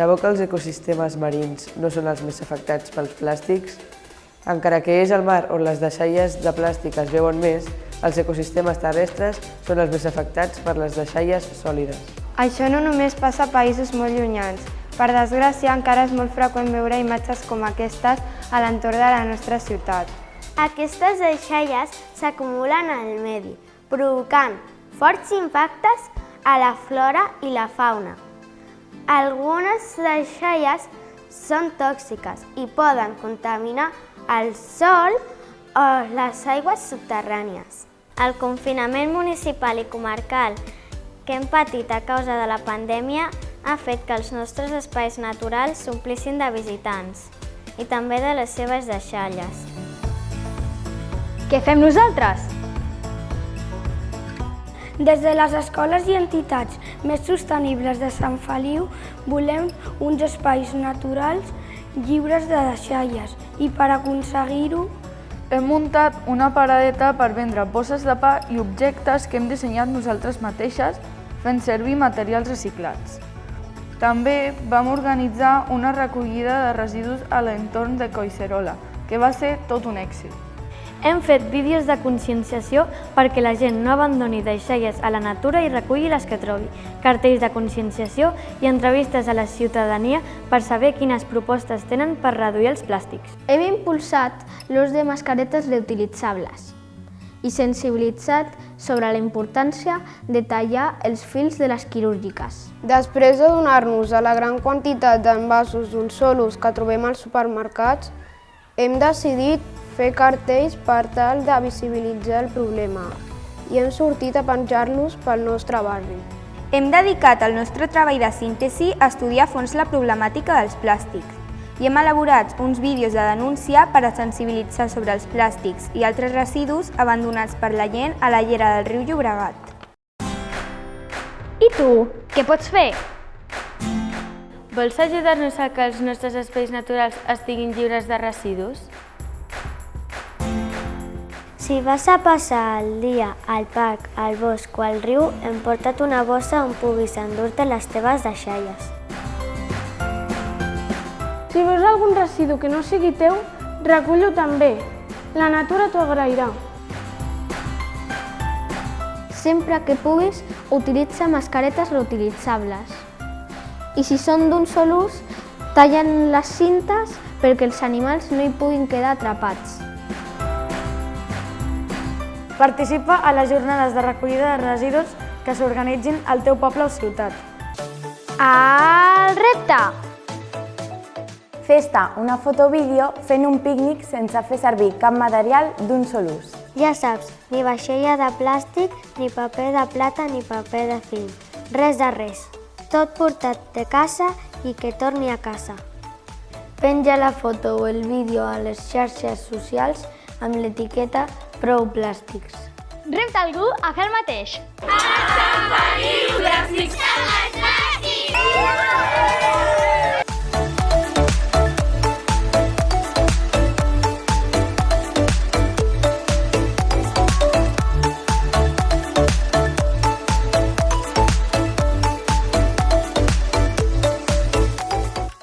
Sabeu que els ecosistemes marins no són els més afectats pels plàstics? Encara que és el mar on les deixalles de plàstic es veuen més, els ecosistemes terrestres són els més afectats per les deixalles sòlides. Això no només passa a països molt llunyans. Per desgràcia, encara és molt freqüent veure imatges com aquestes a l'entorn de la nostra ciutat. Aquestes deixalles s'acumulen al medi, provocant forts impactes a la flora i la fauna. Algunes deixalles són tòxiques i poden contaminar el sol o les aigües subterrànies. El confinament municipal i comarcal que hem patit a causa de la pandèmia ha fet que els nostres espais naturals s'omplissin de visitants i també de les seves deixalles. Què fem nosaltres? Des de les escoles i entitats més sostenibles de Sant Feliu volem uns espais naturals lliures de deixalles i per aconseguir-ho hem muntat una paradeta per vendre bosses de pa i objectes que hem dissenyat nosaltres mateixes fent servir materials reciclats. També vam organitzar una recollida de residus a l'entorn de Coixerola, que va ser tot un èxit. Hem fet vídeos de conscienciació perquè la gent no abandoni deixalles a la natura i reculli les que trobi, cartells de conscienciació i entrevistes a la ciutadania per saber quines propostes tenen per reduir els plàstics. Hem impulsat l'ús de mascaretes reutilitzables i sensibilitzat sobre la importància de tallar els fils de les quirúrgiques. Després de donar-nos a la gran quantitat d'envasos d'un sol ús que trobem als supermercats, hem decidit fer cartells per tal de visibilitzar el problema i hem sortit a penjar-los pel nostre barri. Hem dedicat el nostre treball de síntesi a estudiar a fons la problemàtica dels plàstics i hem elaborat uns vídeos de denúncia per a sensibilitzar sobre els plàstics i altres residus abandonats per la gent a la llera del riu Llobregat. I tu, què pots fer? Vols ajudar-nos a que els nostres espais naturals estiguin lliures de residus? Si vas a passar el dia al parc, al bosc o al riu, emporta't una bossa on puguis endur-te les teves deixalles. Si veus algun residu que no sigui teu, recull-ho també. La natura t'ho agrairà. Sempre que puguis, utilitza mascaretes reutilitzables. I si són d'un sol ús, tallen les cintes perquè els animals no hi puguin quedar atrapats. Participa a les jornades de recollida de residus que s'organitzin al teu poble o ciutat. El repte! Fes-te una foto-vídeo fent un pícnic sense fer servir cap material d'un sol ús. Ja saps, ni vaixella de plàstic, ni paper de plata, ni paper de film. Res de res. Tot portat de casa i que torni a casa. Penja la foto o el vídeo a les xarxes socials amb l'etiqueta Prou Plàstics. Repta algú a fer el mateix. A Sant Feliu, plàstics, plàstics!